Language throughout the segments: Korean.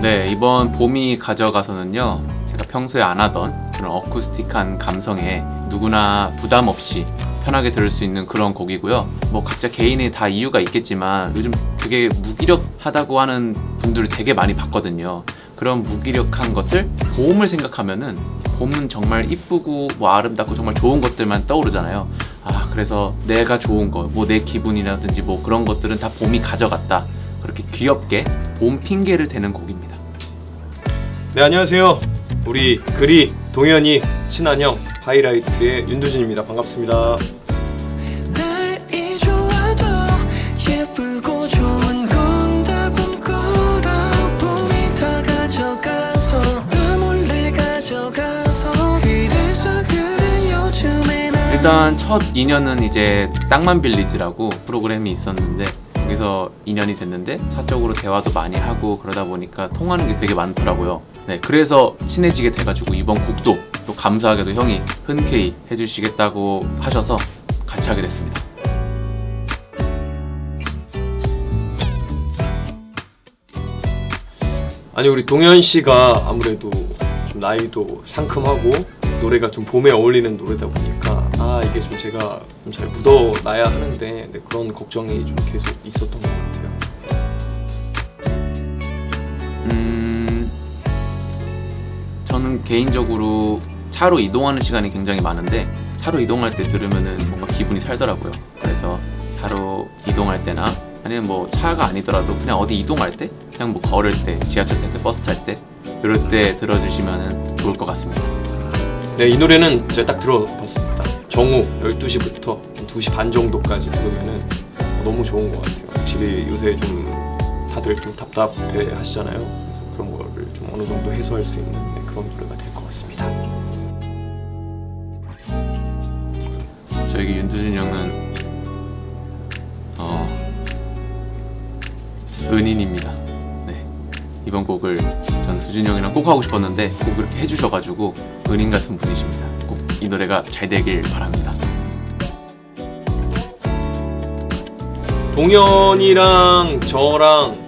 네 이번 봄이 가져가서는요 제가 평소에 안 하던 그런 어쿠스틱한 감성에 누구나 부담 없이 편하게 들을 수 있는 그런 곡이고요. 뭐 각자 개인의 다 이유가 있겠지만 요즘 되게 무기력하다고 하는 분들을 되게 많이 봤거든요. 그런 무기력한 것을 봄을 생각하면은 봄은 정말 이쁘고 뭐 아름답고 정말 좋은 것들만 떠오르잖아요. 아 그래서 내가 좋은 거 뭐 내 기분이라든지 뭐 그런 것들은 다 봄이 가져갔다. 그렇게 귀엽게 봄 핑계를 대는 곡입니다 네 안녕하세요. 우리 그리 동현이 친한 형 하이라이트의 윤두진입니다. 반갑습니다. 일단 첫 인연은 이제 땅만 빌리지라고 프로그램이 있었는데 거기서 인연이 됐는데 사적으로 대화도 많이 하고 그러다 보니까 통하는 게 되게 많더라고요. 네 그래서 친해지게 돼가지고 이번 곡도 또 감사하게도 형이 흔쾌히 해주시겠다고 하셔서 같이 하게 됐습니다. 아니 우리 동현 씨가 아무래도 좀 나이도 상큼하고 노래가 좀 봄에 어울리는 노래다 보니까 아 이게 좀 제가 좀 잘 묻어놔야 하는데 네, 그런 걱정이 좀 계속 있었던 것 같아요. 음 저는 개인적으로 차로 이동하는 시간이 굉장히 많은데 차로 이동할 때 들으면은 뭔가 기분이 살더라고요. 그래서 차로 이동할 때나 아니면 뭐 차가 아니더라도 그냥 어디 이동할 때 그냥 뭐 걸을 때 지하철 탈 때 버스 탈 때 이럴 때 들어주시면 좋을 것 같습니다. 네, 이 노래는 제가 딱 들어봤습니다. 정오 12시부터 2시 반 정도까지 들으면은 너무 좋은 것 같아요. 확실히 요새 좀 다들 좀 답답해 하시잖아요. 그런 거를 좀 어느 정도 해소할 수 있는 네, 그런 노래가 될 것 같습니다. 저에게 윤두준 형은 어 은인입니다 네 이번 곡을 전 두준 형이랑 꼭 하고 싶었는데 꼭 그렇게 해주셔가지고 은인 같은 분이십니다 꼭 이 노래가 잘 되길 바랍니다 동현이랑 저랑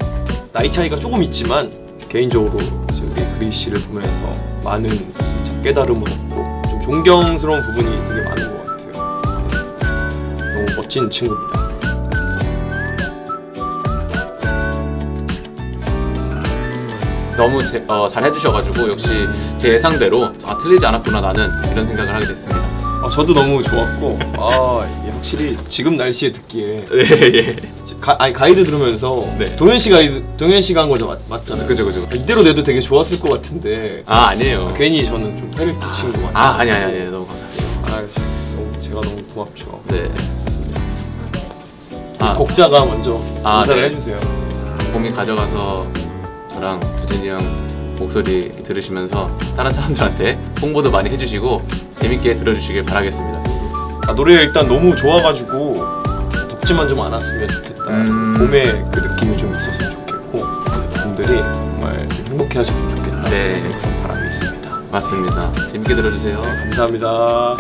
나이 차이가 조금 있지만 개인적으로 우리 그리 씨를 보면서 많은 깨달음을 얻고 좀 존경스러운 부분이 되게 많은 것 같아요. 너무 멋진 친구입니다. 너무 제- 어, 잘 해주셔가지고 역시 제 예상대로 아 틀리지 않았구나 나는 이런 생각을 하게 됐습니다 아, 저도 너무 좋았고 아 이게 확실히 지금 날씨에 듣기에 예예 가, 아니 가이드 들으면서 네. 동현 씨 가이드 동현 씨가 한 거죠 맞, 맞잖아요. 그죠 그죠 이대로 내도 되게 좋았을 것 같은데 아 아니에요 괜히 저는 좀 패를 끼친 것 같아요. 아 아니 아니 아니 너무 감사해요 아, 너무, 제가 너무 고맙죠. 네 아, 곡자가 먼저 아, 인사를 네. 해주세요. 봄이 가져가서 저랑 두진이 형 목소리 들으시면서 다른 사람들한테 홍보도 많이 해주시고 재밌게 들어주시길 바라겠습니다. 아, 노래 일단 너무 좋아가지고 덥지만 좀 않았으면 좋겠다. 음. 봄에 그 느낌이 좀 있었으면 좋겠고 분들이 정말 좀 행복해 하셨으면 좋겠다. 네. 그런 바람이 있습니다. 맞습니다. 재밌게 들어주세요. 감사합니다.